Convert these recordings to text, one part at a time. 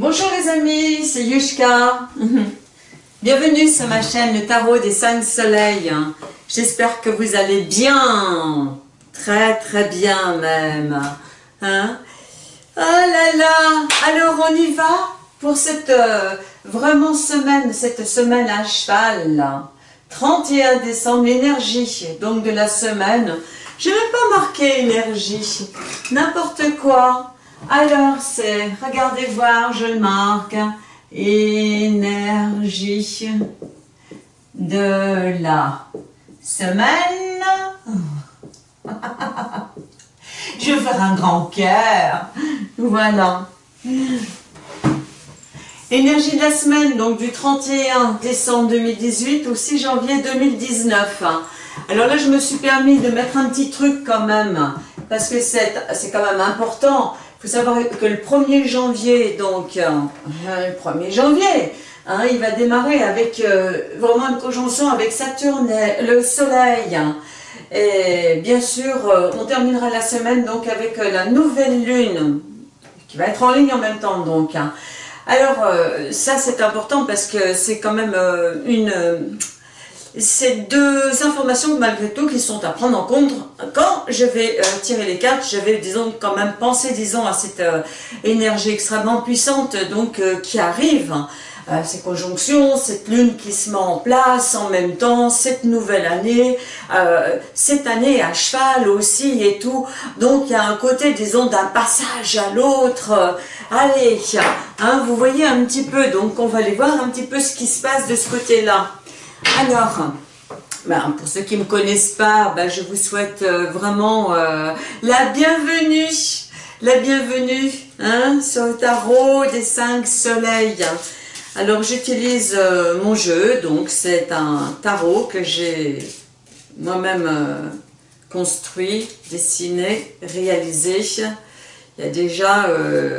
Bonjour les amis, c'est Yushka. Bienvenue sur ma chaîne Le Tarot des 5 Soleils. J'espère que vous allez bien. Très très bien même. Hein? Oh là là Alors on y va pour cette euh, vraiment semaine, cette semaine à cheval. 31 décembre, l'énergie donc de la semaine. Je ne vais pas marquer énergie, n'importe quoi. Alors c'est, regardez voir, je le marque, énergie de la semaine. je vais faire un grand cœur. Voilà. Énergie de la semaine, donc du 31 décembre 2018 au 6 janvier 2019. Alors là, je me suis permis de mettre un petit truc quand même, parce que c'est quand même important. Il faut savoir que le 1er janvier, donc, euh, le 1er janvier, hein, il va démarrer avec euh, vraiment une conjonction avec Saturne et le Soleil. Et bien sûr, euh, on terminera la semaine donc avec la nouvelle lune, qui va être en ligne en même temps donc. Hein. Alors, ça c'est important parce que c'est quand même une c'est deux informations malgré tout qui sont à prendre en compte. Quand je vais euh, tirer les cartes, je vais disons quand même penser disons à cette euh, énergie extrêmement puissante donc euh, qui arrive, ces conjonctions, cette lune qui se met en place en même temps, cette nouvelle année, cette année à cheval aussi et tout. Donc il y a un côté disons d'un passage à l'autre. allez, hein, vous voyez un petit peu, donc on va aller voir un petit peu ce qui se passe de ce côté-là. Alors, ben, pour ceux qui ne me connaissent pas, ben, je vous souhaite euh, vraiment euh, la bienvenue, la bienvenue hein, sur le tarot des cinq soleils. Alors j'utilise euh, mon jeu, donc c'est un tarot que j'ai moi-même construit, dessiné, réalisé il y a déjà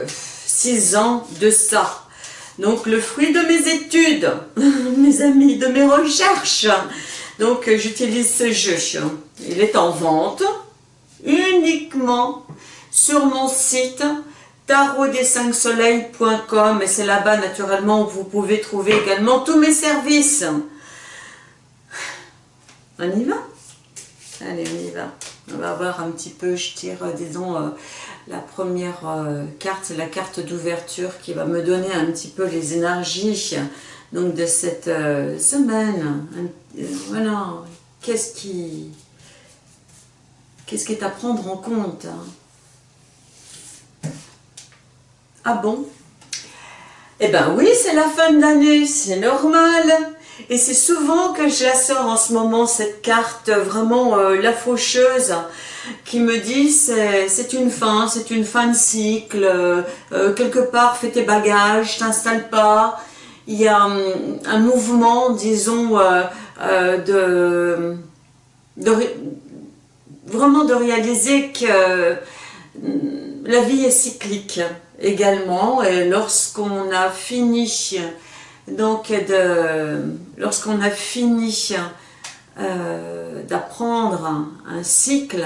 six ans de ça. Donc le fruit de mes études, mes amis, de mes recherches. Donc j'utilise ce jeu. Il est en vente uniquement sur mon site tarotdes5soleils.com et c'est là-bas naturellement où vous pouvez trouver également tous mes services. On y va? Allez, on y va. On va voir un petit peu, je tire, disons, euh, la première euh, carte, la carte d'ouverture qui va me donner un petit peu les énergies de cette euh, semaine. Euh, voilà, qu'est-ce qui, qu'est-ce qui est à prendre en compte hein? Ah bon? Eh ben oui, c'est la fin de l'année, c'est normal. Et c'est souvent que je la sors en ce moment, cette carte, vraiment la faucheuse qui me dit c'est une fin, c'est une fin de cycle, euh, euh, quelque part fais tes bagages, t'installes pas. Il y a hum, un, mouvement, disons, euh, de, de, vraiment de réaliser que hum, la vie est cyclique également et lorsqu'on a fini donc lorsqu'on a fini d'apprendre un cycle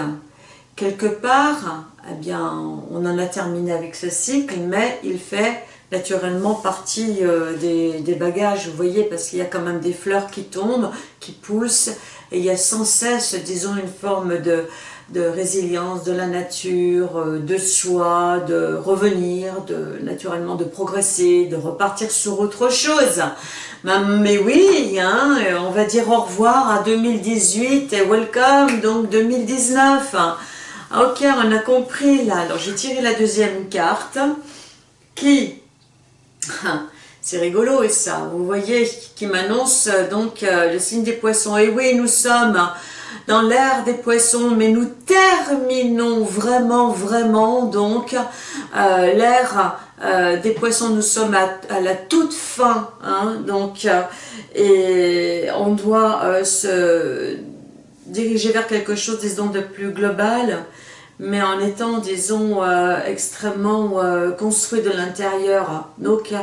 quelque part, eh bien, on en a terminé avec ce cycle, mais il fait naturellement partie euh, des, bagages, vous voyez, parce qu'il y a quand même des fleurs qui tombent, qui poussent, et il y a sans cesse, disons, une forme de, résilience de la nature, euh, de soi, de revenir, de naturellement de progresser, de repartir sur autre chose. Mais oui, hein, on va dire au revoir à 2018 et welcome donc 2019. Ok, on a compris là. J'ai tiré la deuxième carte qui, c'est rigolo et ça, vous voyez, qui m'annonce donc euh, le signe des poissons. Et oui, nous sommes dans l'ère des poissons, mais nous terminons vraiment, vraiment donc euh, l'ère des poissons. Nous sommes à, la toute fin, hein, donc, et on doit se diriger vers quelque chose, disons, de plus global, mais en étant, disons, euh, extrêmement euh, construit de l'intérieur. Donc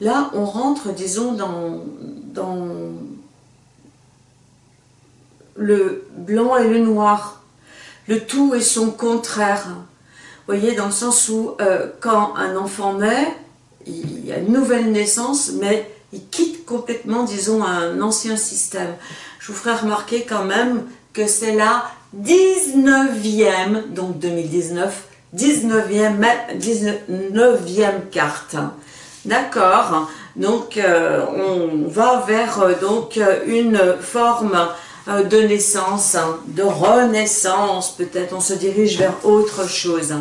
là, on rentre, disons, dans, dans le blanc et le noir. Le tout et son contraire. Vous voyez, dans le sens où, euh, quand un enfant naît, il y a une nouvelle naissance, mais il quitte complètement, disons, un ancien système. Je vous ferai remarquer quand même que c'est la 19e, donc 2019, 19e, 19e carte. D'accord Donc, euh, on va vers euh, donc une forme de naissance, hein, de renaissance, peut-être on se dirige vers autre chose.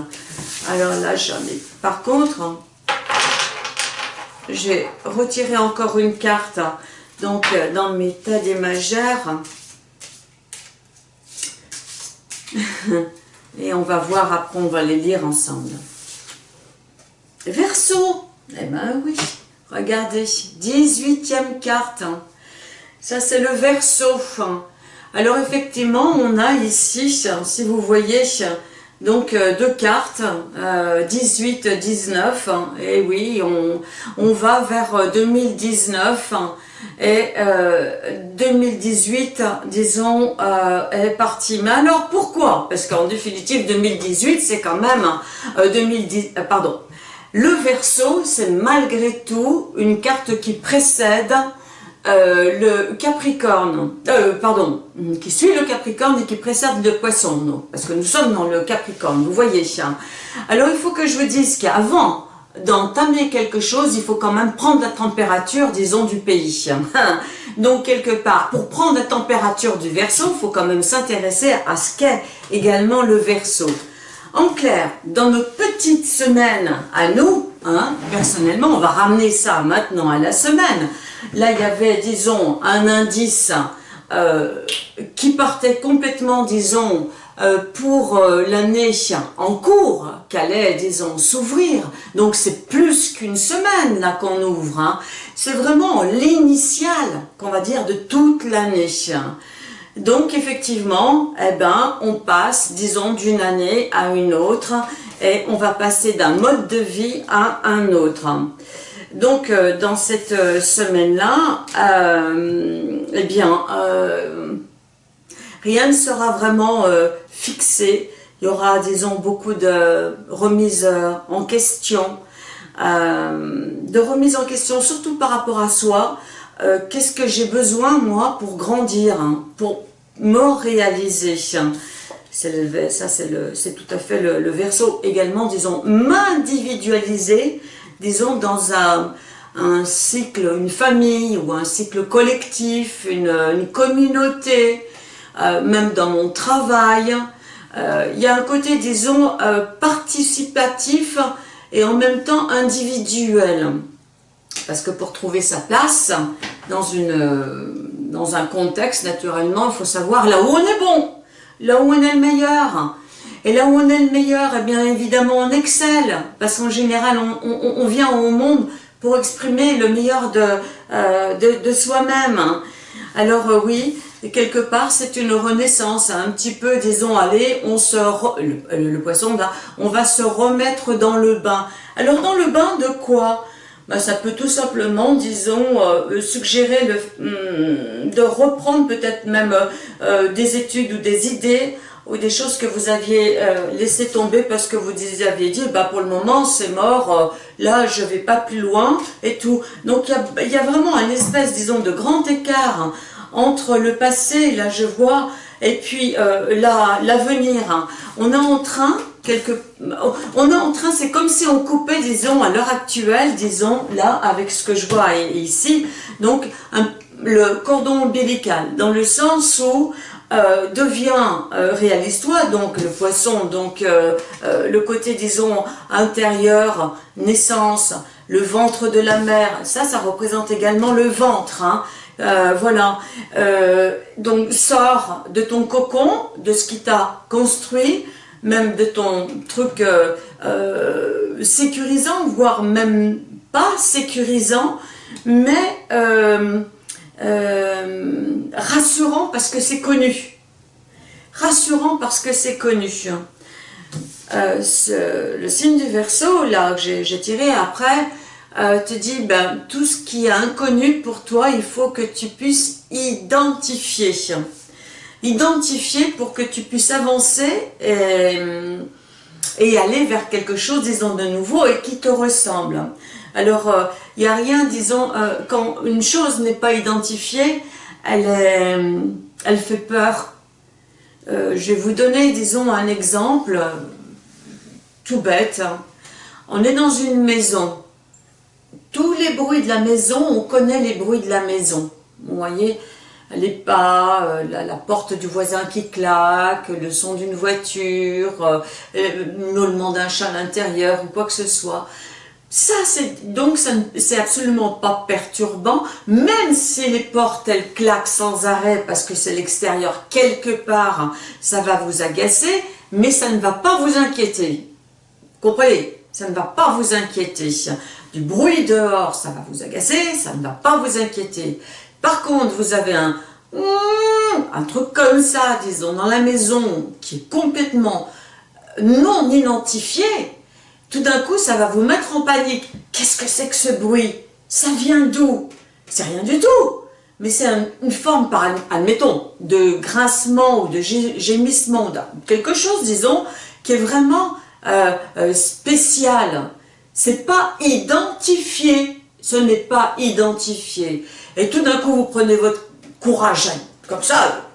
Alors là, j'en ai. Par contre, j'ai retiré encore une carte donc dans mes tas des majeurs. Et on va voir après, on va les lire ensemble. Verseau, eh ben oui, regardez, 18e carte. Ça, c'est le verso. Alors, effectivement, on a ici, si vous voyez, donc euh, deux cartes, 18, euh, 19, et oui, on, va vers 2019, euh, et 2018, disons, est parti. Mais alors, pourquoi? Parce qu'en définitive, 2018, c'est quand même, 2010, pardon, le verso, c'est malgré tout une carte qui précède euh, le Capricorne, euh, pardon, qui suit le Capricorne et qui précède le Poisson, parce que nous sommes dans le Capricorne, vous voyez. Alors il faut que je vous dise qu'avant d'entamer quelque chose, il faut quand même prendre la température, disons, du pays. Donc quelque part, pour prendre la température du Verseau, il faut quand même s'intéresser à ce qu'est également le Verseau. En clair, dans notre petite semaine à nous, hein, personnellement, on va ramener ça maintenant à la semaine. Là, il y avait, disons, un indice euh, qui partait complètement, disons, euh, pour euh, l'année en cours, qu'allait, disons, s'ouvrir. Donc, c'est plus qu'une semaine, là, qu'on ouvre. Hein. C'est vraiment l'initial, qu'on va dire, de toute l'année. Donc effectivement, eh ben, on passe, disons, d'une année à une autre et on va passer d'un mode de vie à un autre. Donc euh, dans cette euh, semaine-là, euh, eh bien, rien ne sera vraiment fixé. Il y aura, disons, beaucoup de remises en question, de remises en question, surtout par rapport à soi. Qu'est-ce que j'ai besoin, moi, pour grandir, hein, pour me réaliser. C'est ça, c'est tout à fait le, verso également, disons, m'individualiser, disons, dans un, cycle, une famille ou un cycle collectif, une, communauté, euh, même dans mon travail. Euh, il y a un côté, disons, euh, participatif et en même temps individuel. Parce que pour trouver sa place dans une dans un contexte, naturellement, il faut savoir là où on est bon, là où on est le meilleur. Et là où on est le meilleur, eh bien évidemment on excelle, parce qu'en général on, vient au monde pour exprimer le meilleur de, euh, de, soi-même. Alors euh, oui, quelque part c'est une renaissance, un petit peu, disons, allez, on se le, le, poisson, on va se remettre dans le bain. Alors dans le bain de quoi? Bah, ça peut tout simplement, disons, euh, suggérer le, hmm, de reprendre peut-être même des études ou des idées ou des choses que vous aviez euh, laissé tomber parce que vous aviez dit, bah pour le moment c'est mort, là je vais pas plus loin et tout. Donc il y a, vraiment un espèce, disons, de grand écart entre le passé, là je vois, et puis l'avenir. On est en train on est en train, c'est comme si on coupait, disons, à l'heure actuelle, disons, là, avec ce que je vois ici, donc le cordon ombilical, dans le sens où euh, devient euh, réalise-toi, donc le poisson, donc euh, le côté, disons, intérieur, naissance, le ventre de la mère, ça, ça représente également le ventre, hein. voilà, donc sors de ton cocon, de ce qui t'a construit, même de ton truc euh, euh, sécurisant, voire même pas sécurisant, mais euh, rassurant parce que c'est connu. Rassurant parce que c'est connu. le signe du verso, là, que j'ai tiré après, te dit, ben, tout ce qui est inconnu pour toi, il faut que tu puisses identifier identifier pour que tu puisses avancer et, et aller vers quelque chose, disons, de nouveau et qui te ressemble. Alors, il n'y a rien, disons, quand une chose n'est pas identifiée, elle, fait peur. je vais vous donner, disons, un exemple tout bête. On est dans une maison. Tous les bruits de la maison, on connaît les bruits de la maison. Vous voyez, les pas, euh, la, porte du voisin qui claque, le son d'une voiture, euh, le miaulement d'un chat à l'intérieur ou quoi que ce soit. Ça, c'est donc c'est absolument pas perturbant, même si les portes elles claquent sans arrêt parce que c'est l'extérieur quelque part, ça va vous agacer, mais ça ne va pas vous inquiéter. Comprenez? Ça ne va pas vous inquiéter. Du bruit dehors, ça va vous agacer, ça ne va pas vous inquiéter. Par contre, vous avez un un truc comme ça, disons, dans la maison, qui est complètement non identifié, tout d'un coup, ça va vous mettre en panique. Qu'est-ce que c'est que ce bruit? Ça vient d'où? C'est rien du tout. Mais c'est une forme, par, admettons, de grincement ou de gémissement, quelque chose, disons, qui est vraiment euh, euh, spécial. C'est pas identifié. Ce n'est pas identifié. Et tout d'un coup, vous prenez votre courage, comme ça,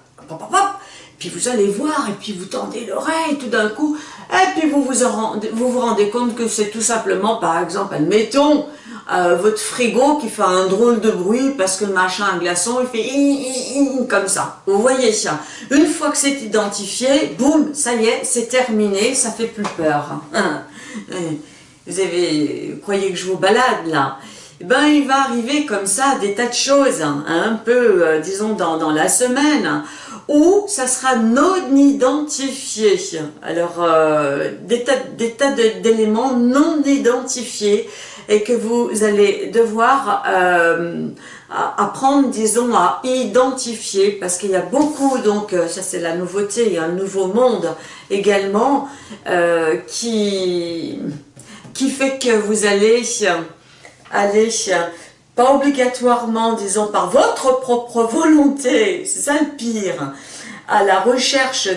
vous allez voir, et puis vous tendez l'oreille tout d'un coup, et puis vous vous, rendez, vous, vous rendez compte que c'est tout simplement, par exemple, admettons, euh, votre frigo qui fait un drôle de bruit parce que le machin un glaçon, il fait comme ça. Vous voyez ça. Une fois que c'est identifié, boum, ça y est, c'est terminé, ça fait plus peur. Vous avez, croyez que je vous balade là? Eh ben, il va arriver comme ça des tas de choses, hein, un peu, euh, disons, dans, dans, la semaine, où ça sera non identifié. Alors, euh, des tas, des tas d'éléments non identifiés et que vous allez devoir euh, apprendre, disons, à identifier, parce qu'il y a beaucoup, donc, euh, ça c'est la nouveauté, il y a un nouveau monde également, qui, qui fait que vous allez aller pas obligatoirement, disons, par votre propre volonté, c'est ça à la recherche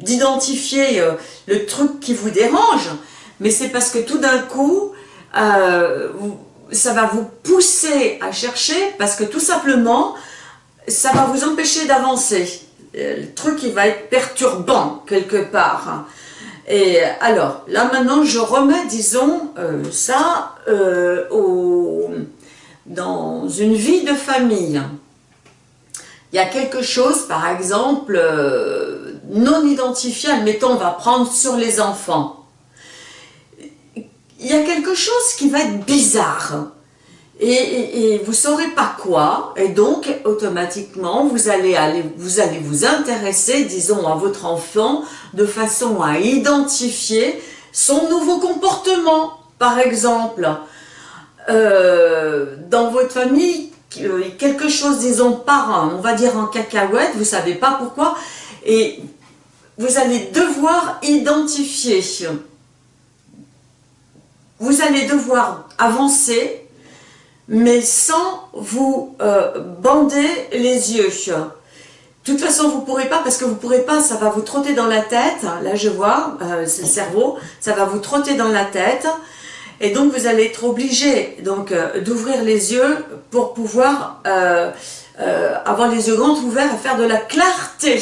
d'identifier euh, le truc qui vous dérange, mais c'est parce que tout d'un coup, euh, ça va vous pousser à chercher, parce que tout simplement, ça va vous empêcher d'avancer. Euh, le truc, il va être perturbant quelque part. Et alors, là maintenant, je remets, disons, ça euh, dans une vie de famille. Il y a quelque chose, par exemple, euh, non identifié, admettons, on va prendre sur les enfants. Il y a quelque chose qui va être bizarre et, vous ne saurez pas quoi, et donc automatiquement vous allez, aller, vous allez vous intéresser, disons, à votre enfant de façon à identifier son nouveau comportement. Par exemple, euh, dans votre famille, euh, quelque chose, disons, par on va dire en cacahuète, vous savez pas pourquoi, et vous allez devoir identifier. Vous allez devoir avancer mais sans vous euh, bander les yeux. De toute façon, vous ne pourrez pas, parce que vous ne pourrez pas, ça va vous trotter dans la tête, là je vois, c'est le cerveau, ça va vous trotter dans la tête, et donc vous allez être obligé euh, d'ouvrir les yeux pour pouvoir avoir les yeux grands ouverts et faire de la clarté.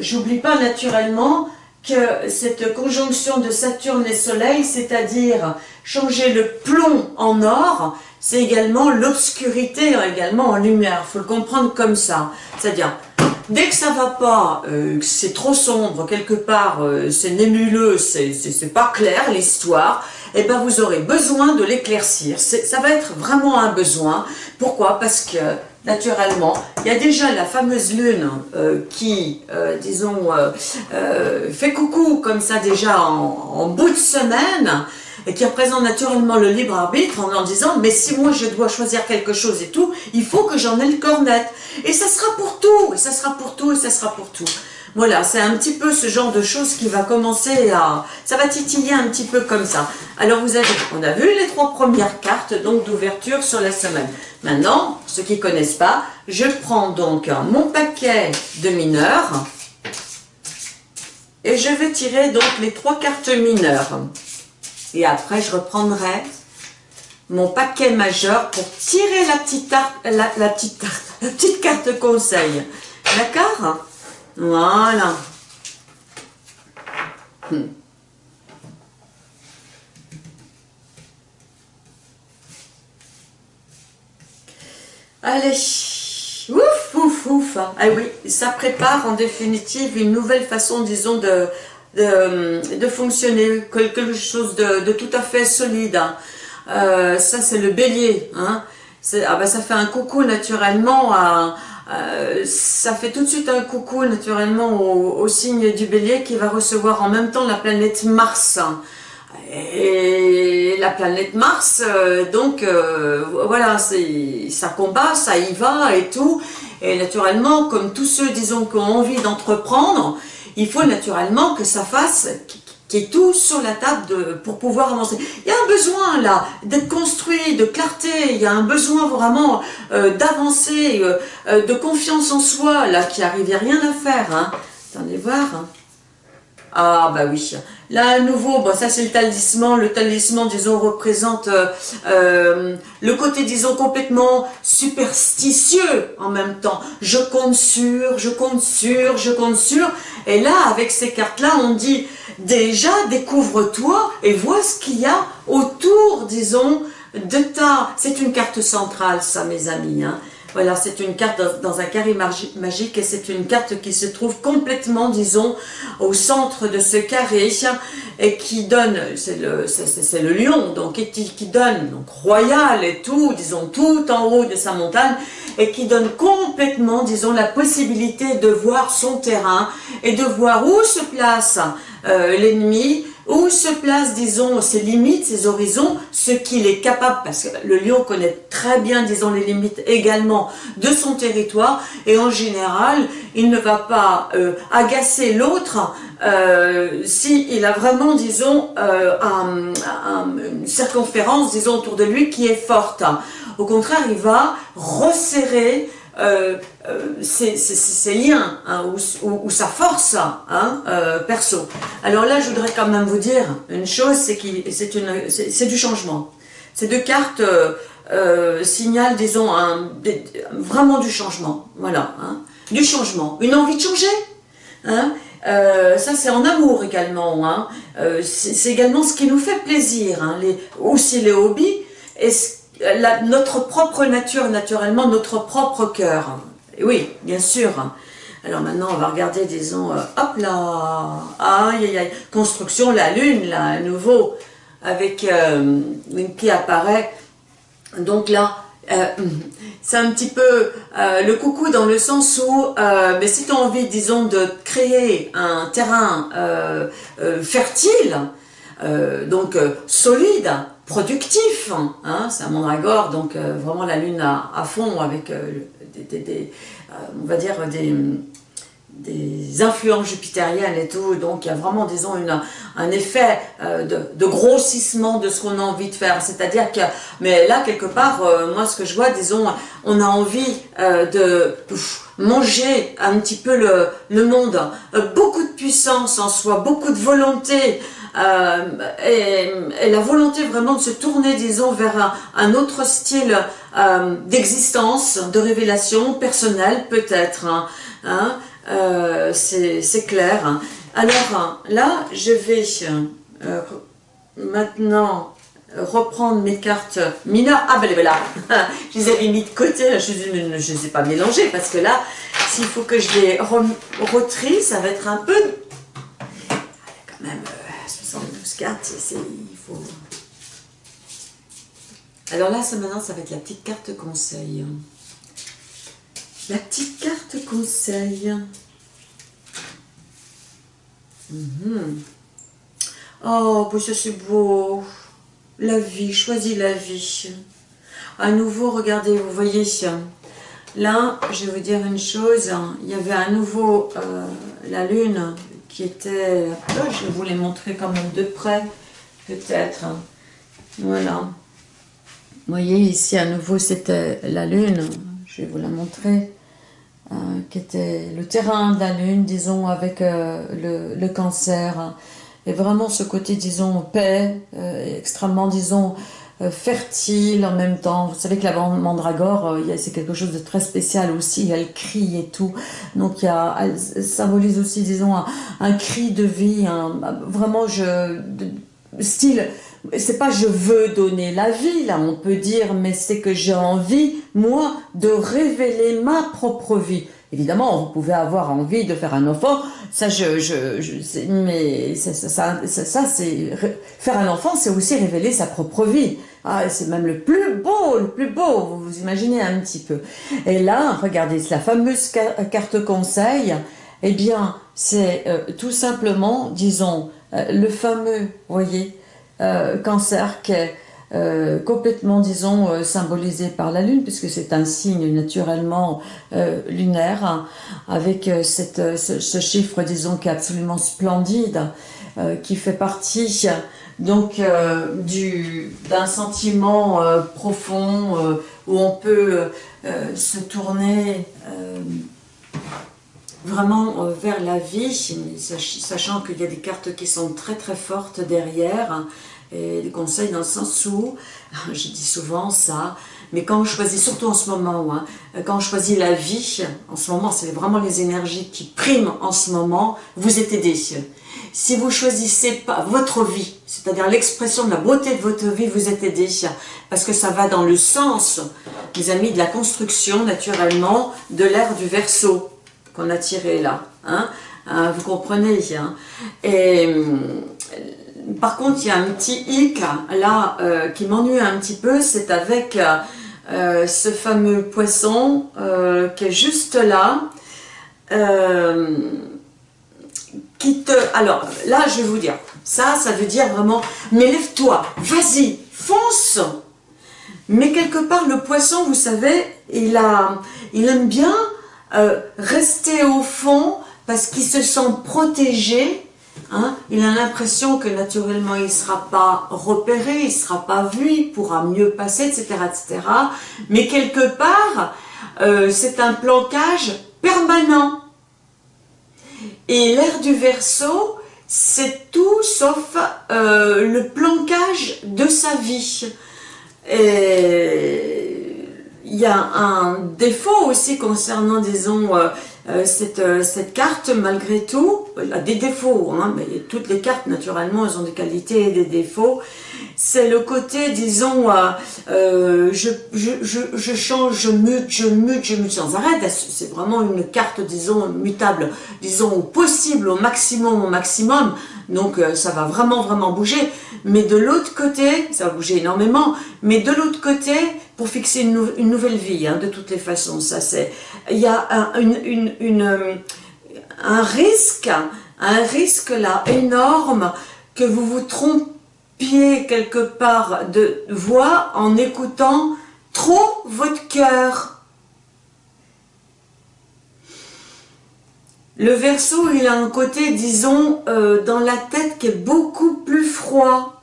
J'oublie pas naturellement que cette conjonction de Saturne et Soleil, c'est-à-dire changer le plomb en or, c'est également l'obscurité également en lumière. Il faut le comprendre comme ça. C'est-à-dire, dès que ça va pas, euh, c'est trop sombre, quelque part, euh, c'est nébuleux, c'est pas clair l'histoire, eh ben vous aurez besoin de l'éclaircir. Ça va être vraiment un besoin. Pourquoi? Parce que naturellement. Il y a déjà la fameuse lune euh, qui, disons, fait coucou comme ça déjà en bout de semaine, et qui représente naturellement le libre arbitre en en disant mais si moi je dois choisir quelque chose et tout, il faut que j'en ai le corps net. Et ça sera pour tout, et ça sera pour tout, et ça sera pour tout. Voilà, c'est un petit peu ce genre de choses qui va commencer à... Ça va titiller un petit peu comme ça. Alors vous avez, on a vu les trois premières cartes donc d'ouverture sur la semaine. Maintenant, ceux qui ne connaissent pas, je prends donc mon paquet de mineurs Et je vais tirer donc les trois cartes mineures. Et après, je reprendrai mon paquet majeur pour tirer la petite, la, petite, carte conseil. D'accord? Voilà. Hmm. Allez, ouf, ouf, ouf. Ah oui, ça prépare en définitive une nouvelle façon, disons, de, de, fonctionner, quelque chose de, tout à fait solide. Hein. Euh, ça, c'est le bélier. Hein. Ah ben, ça fait un coucou naturellement à, ça fait tout de suite un coucou naturellement au, signe du bélier qui va recevoir en même temps la planète Mars. Et la planète Mars, euh, donc euh, voilà, ça combat, ça y va et tout. Et naturellement, comme tous ceux, disons, qui ont envie d'entreprendre, il faut naturellement que ça fasse, qu'il y ait tout sur la table pour pouvoir avancer. Il y a un besoin là, d'être construit, de clarté, il y a un besoin vraiment euh, d'avancer, de confiance en soi, là, qui arrive, il n'y a rien à faire. Hein. Attendez voir. Hein. Ah bah oui. Là à nouveau, bon ça c'est le talisman. Le talisman, disons, représente euh, euh, le côté, disons, complètement superstitieux en même temps. Je compte sur, je compte sur, je compte sur. Et là, avec ces cartes-là, on dit déjà découvre-toi et vois ce qu'il y a autour, disons, de ta... C'est une carte centrale, ça, mes amis. Hein. Voilà, c'est une carte dans, un carré magique et c'est une carte qui se trouve complètement, disons, au centre de ce carré et qui donne, c'est le, lion, donc qui, qui donne, donc royal et tout, disons, tout en haut de sa montagne et qui donne complètement, disons, la possibilité de voir son terrain et de voir où se place euh, l'ennemi, où se place, disons, ses limites, ses horizons, ce qu'il est capable, parce que le lion connaît très bien, disons, les limites également de son territoire, et en général, il ne va pas euh, agacer l'autre euh, s'il a vraiment, disons, euh, une circonférence, disons, autour de lui qui est forte. Au contraire, il va resserrer euh, ses, euh, liens hein, ou, sa force hein, euh, perso. Alors là, je voudrais quand même vous dire une chose, c'est que c'est du changement. Ces deux cartes euh, signalent, disons, vraiment du changement. Voilà, hein, du changement. Une envie de changer. Hein, ça, c'est en amour également. C'est également ce qui nous fait plaisir. Hein, les, aussi les hobbies. Et notre propre nature, naturellement, notre propre cœur. Oui, bien sûr. Alors maintenant, on va regarder, disons, euh, hop là, aïe, aïe, construction, la lune, là, à nouveau, avec euh, qui apparaît. Donc là, euh, c'est un petit peu le coucou dans le sens où, mais si tu as envie, disons, de créer un terrain fertile, donc solide, productif. Hein, c'est un mandragore, donc euh, vraiment la lune à, fond avec euh, des, euh, on va dire des, influences jupitériennes et tout. Donc il y a vraiment, disons, une, un effet de, grossissement de ce qu'on a envie de faire. C'est-à-dire que, mais là, quelque part, moi, ce que je vois, disons, on a envie de manger un petit peu le monde. beaucoup de puissance en soi, beaucoup de volonté, euh, et, la volonté vraiment de se tourner, disons, vers un, autre style euh, d'existence, de révélation personnelle peut-être. Hein, hein euh, C'est clair. Alors là, je vais maintenant reprendre mes cartes mineures. Ah ben voilà, je les avais mis de côté, je ne les ai pas mélangées parce que là, s'il faut que je les retrie, ça va être un peu... Quand même Alors là, ça, maintenant, ça va être la petite carte conseil. La petite carte conseil. Mhm. Oh, ça c'est beau. La vie, choisis la vie. À nouveau, regardez, vous voyez, là, je vais vous dire une chose, il y avait à nouveau euh, la lune qui était... je vais vous les montrer quand même de près, peut-être. Voilà. Vous voyez, ici, à nouveau, c'était la lune. Je vais vous la montrer. qui était le terrain de la lune, disons, avec le, le, cancer. Et vraiment ce côté, disons, paix, extrêmement, disons, euh, fertile en même temps. Vous savez que la mandragore, euh, c'est quelque chose de très spécial aussi. Elle crie et tout. Donc il elle symbolise aussi, disons, un, cri de vie. vraiment, je, style, c'est pas je veux donner la vie, là, on peut dire, mais c'est que j'ai envie, moi, de révéler ma propre vie. Évidemment, vous pouvez avoir envie de faire un enfant, ça, je, mais ça, ça, ça, c'est faire un enfant, c'est aussi révéler sa propre vie. Ah, c'est même le plus beau, le plus beau, vous vous imaginez un petit peu. Et là, regardez, la fameuse carte conseil, eh bien, c'est euh, tout simplement, disons, euh, le fameux, voyez, euh, cancer qui est euh, complètement, disons, euh, symbolisé par la Lune, puisque c'est un signe naturellement euh, lunaire, hein, avec cette, ce, chiffre, disons, qui est absolument splendide, qui fait partie donc d'un sentiment profond où on peut se tourner vraiment vers la vie, sachant qu'il y a des cartes qui sont très très fortes derrière, et des conseils dans le sens où, je dis souvent ça, mais quand on choisit, surtout en ce moment, hein, quand on choisit la vie, en ce moment, c'est vraiment les énergies qui priment en ce moment, vous êtes aidé. Si vous choisissez pas votre vie, c'est-à-dire l'expression de la beauté de votre vie, vous êtes aidé, parce que ça va dans le sens, les amis, de la construction, naturellement, de l'ère du verso qu'on a tiré là. Hein, hein vous comprenez. Et par contre, il y a un petit hic là euh, qui m'ennuie un petit peu, c'est avec euh, ce fameux poisson euh, qui est juste là, qui. Alors là, je vais vous dire, ça, ça veut dire vraiment, mais lève-toi, vas-y, fonce Mais quelque part, le poisson, vous savez, il, a, il aime bien rester au fond parce qu'il se sent protégé Hein? il a l'impression que naturellement il ne sera pas repéré, il ne sera pas vu, il pourra mieux passer, etc. etc. Mais quelque part, euh, c'est un planquage permanent. Et l'air du verso, c'est tout sauf euh, le planquage de sa vie. Et il y a un défaut aussi concernant, disons, euh, euh, cette, euh, cette, carte, malgré tout, elle a des défauts, hein, mais toutes les cartes, naturellement, elles ont des qualités et des défauts. C'est le côté, disons, je, je, je, change, je mute, je mute, je mute sans arrêt. C'est vraiment une carte, disons, mutable, disons, possible, au maximum, au maximum. Donc, ça va vraiment, vraiment bouger. Mais de l'autre côté, ça va bouger énormément, mais de l'autre côté, pour fixer une, une nouvelle vie, hein, de toutes les façons, ça c'est il y a un, une, euh, un risque, un risque là énorme que vous vous trompiez quelque part de voix en écoutant trop votre cœur. Le verso, il a un côté, disons, euh, dans la tête qui est beaucoup plus froid.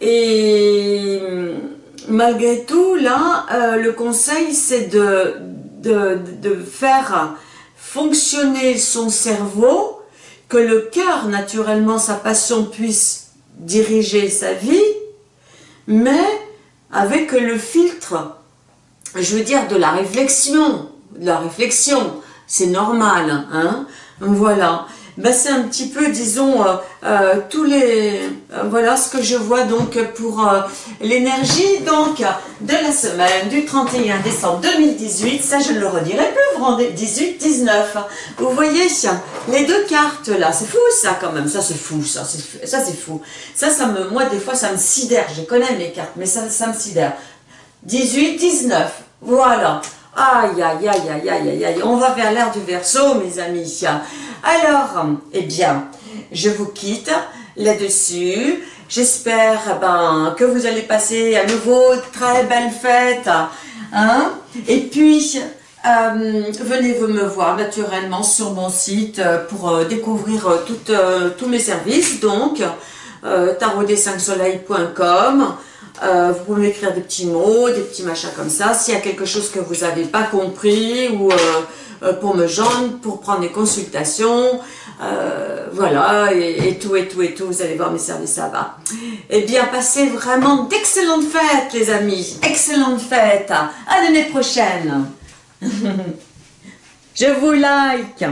Et malgré tout, là, euh, le conseil, c'est de, de, faire fonctionner son cerveau, que le cœur, naturellement, sa passion puisse diriger sa vie, mais avec le filtre, je veux dire, de la réflexion, de la réflexion, c'est normal, hein, voilà ben c'est un petit peu, disons, euh, euh, tous les, euh, voilà ce que je vois donc pour l'énergie donc de la semaine du 31 décembre 2018, ça je ne le redirai plus, vous rendez 18, 19, vous voyez les deux cartes là, c'est fou ça quand même, ça c'est fou, ça c'est fou, ça, ça me, moi des fois ça me sidère, je connais mes cartes, mais ça, ça me sidère, 18, 19, voilà, aïe aïe aïe aïe aïe aïe, on va vers l'ère du verso mes amis, alors, eh bien, je vous quitte là-dessus. J'espère ben, que vous allez passer à nouveau très belle fête. Hein. Et puis, euh, venez me voir naturellement sur mon site euh, pour euh, découvrir tous mes services. Donc, euh, 5 soleilcom Euh, vous pouvez écrire des petits mots, des petits machins comme ça. S'il y a quelque chose que vous n'avez pas compris ou pour me joindre, pour prendre des consultations, voilà, et, tout, et tout, et tout, vous allez voir mes services ça va. Eh bien, passez vraiment d'excellentes fêtes, les amis. Excellentes fêtes. À l'année prochaine. Je vous like.